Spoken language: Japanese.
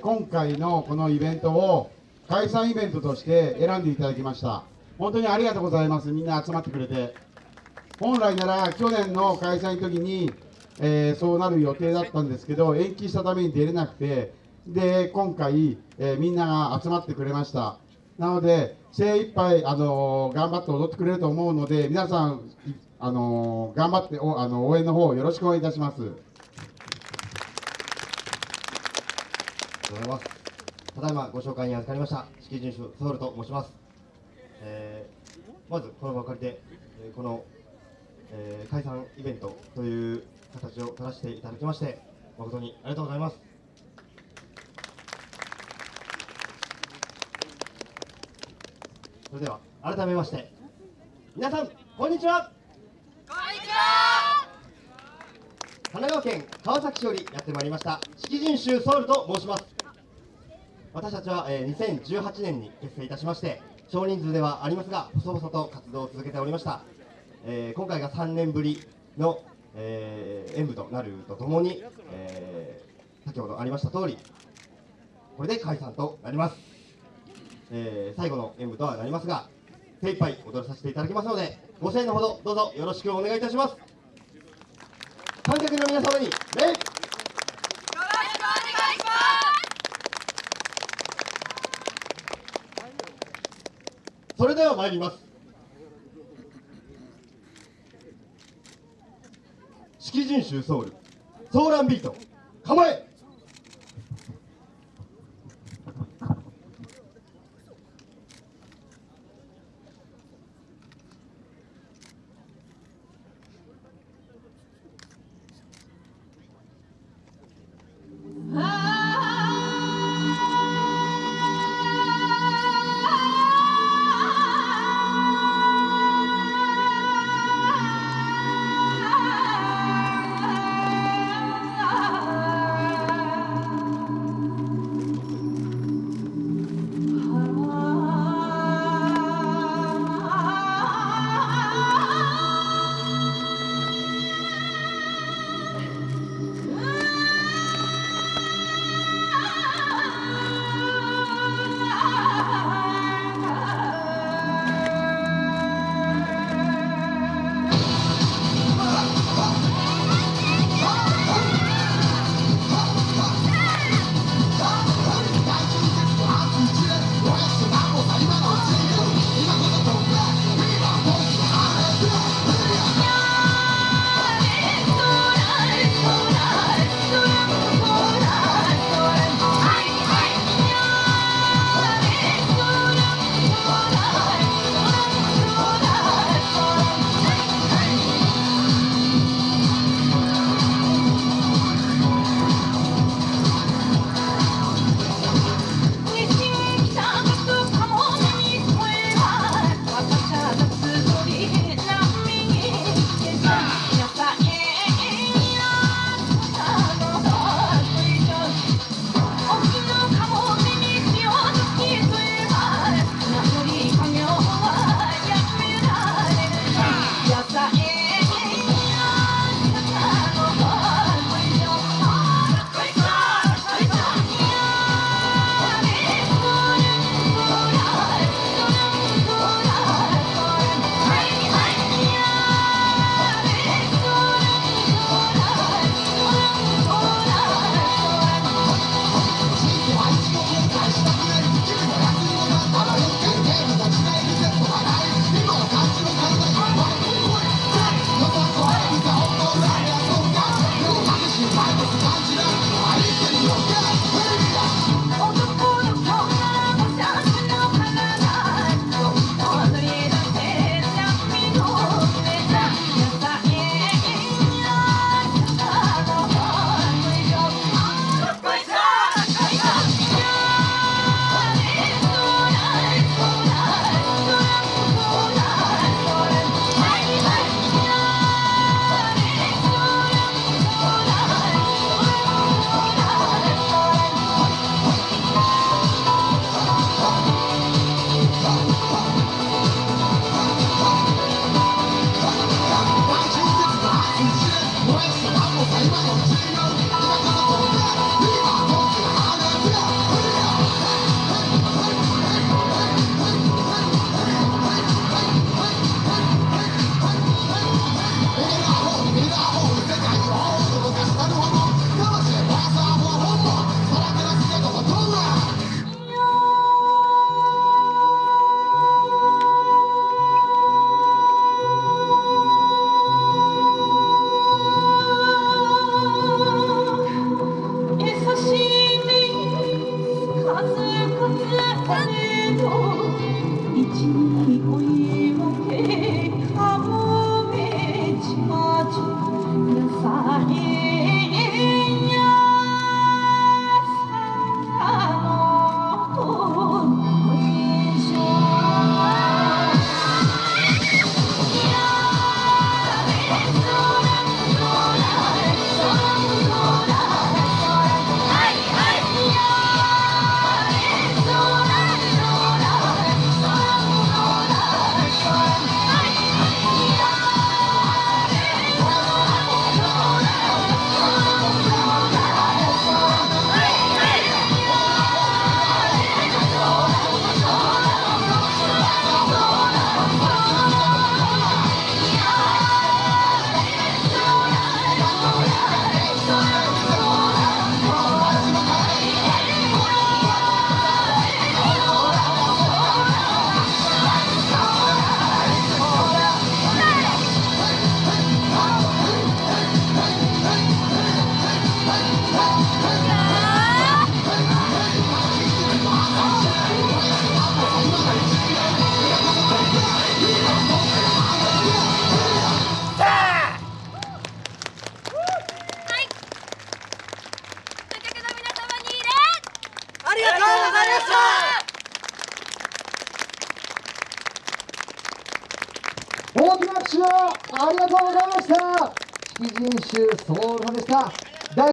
ー今回のこのイベントを解散イベントとして選んでいただきました。本当にありがとうございます。みんな集まってくれて。本来なら去年の開催の時に、えーそうなる予定だったんですけど延期したために出れなくて。で今回、えーみんなが集まってくれました。なので精一杯あのー頑張って踊ってくれると思うので皆さんあの頑張っておあの応援の方よろしくお願いいたしますありがとうございます。ただいまご紹介に預かりました、式人種ソウルと申します。えーまずこの場を借りて、えーこの、えー解散イベントという形を取らせていただきまして、誠にありがとうございます。それでは改めまして、皆さん、こんにちは。神奈川県川崎市よりやってまいりました式人衆ソウルと申します私たちは、え2018年に結成いたしまして少人数ではありますが細々と活動を続けておりました、え今回が3年ぶりの、え演舞となるとともに、え先ほどありました通りこれで解散となります、え最後の演舞とはなりますが精一杯踊らさせていただきますのでご声援のほどどうぞよろしくお願いいたします。観客の皆様に礼それでは参ります。式人衆ソウルソーランビート構え大きな拍手をありがとうございました。式人衆ソウルでした。